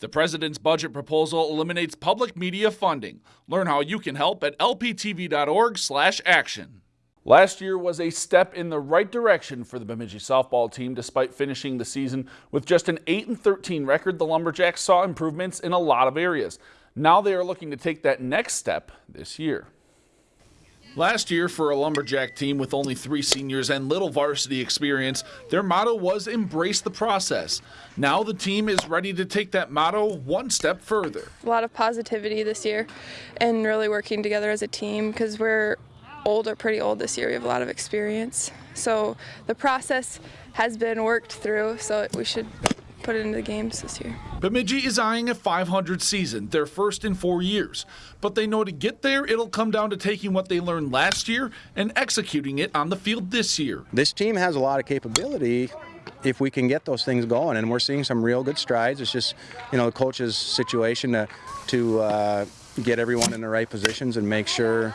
The president's budget proposal eliminates public media funding. Learn how you can help at lptv.org/action. Last year was a step in the right direction for the Bemidji softball team despite finishing the season with just an 8 and 13 record. The Lumberjacks saw improvements in a lot of areas. Now they are looking to take that next step this year. Last year, for a Lumberjack team with only three seniors and little varsity experience, their motto was embrace the process. Now the team is ready to take that motto one step further. A lot of positivity this year and really working together as a team because we're older, pretty old this year. We have a lot of experience. So the process has been worked through, so we should put it into the games this year. Bemidji is eyeing a 500 season, their first in four years. But they know to get there, it'll come down to taking what they learned last year and executing it on the field this year. This team has a lot of capability if we can get those things going, and we're seeing some real good strides. It's just, you know, the coach's situation to, to uh, get everyone in the right positions and make sure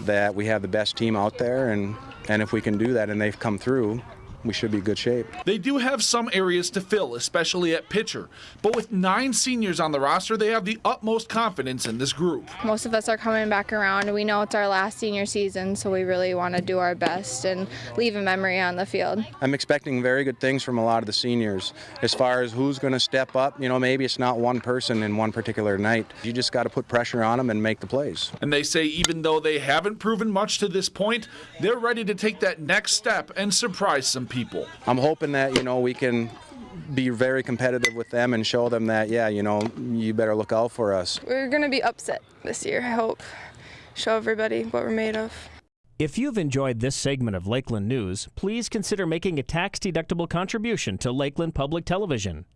that we have the best team out there, and, and if we can do that and they've come through, we should be good shape. They do have some areas to fill, especially at pitcher. But with nine seniors on the roster, they have the utmost confidence in this group. Most of us are coming back around, we know it's our last senior season, so we really want to do our best and leave a memory on the field. I'm expecting very good things from a lot of the seniors. As far as who's going to step up, you know, maybe it's not one person in one particular night. You just got to put pressure on them and make the plays. And they say even though they haven't proven much to this point, they're ready to take that next step and surprise some people. I'm hoping that, you know, we can be very competitive with them and show them that, yeah, you know, you better look out for us. We're going to be upset this year, I hope. Show everybody what we're made of. If you've enjoyed this segment of Lakeland News, please consider making a tax-deductible contribution to Lakeland Public Television.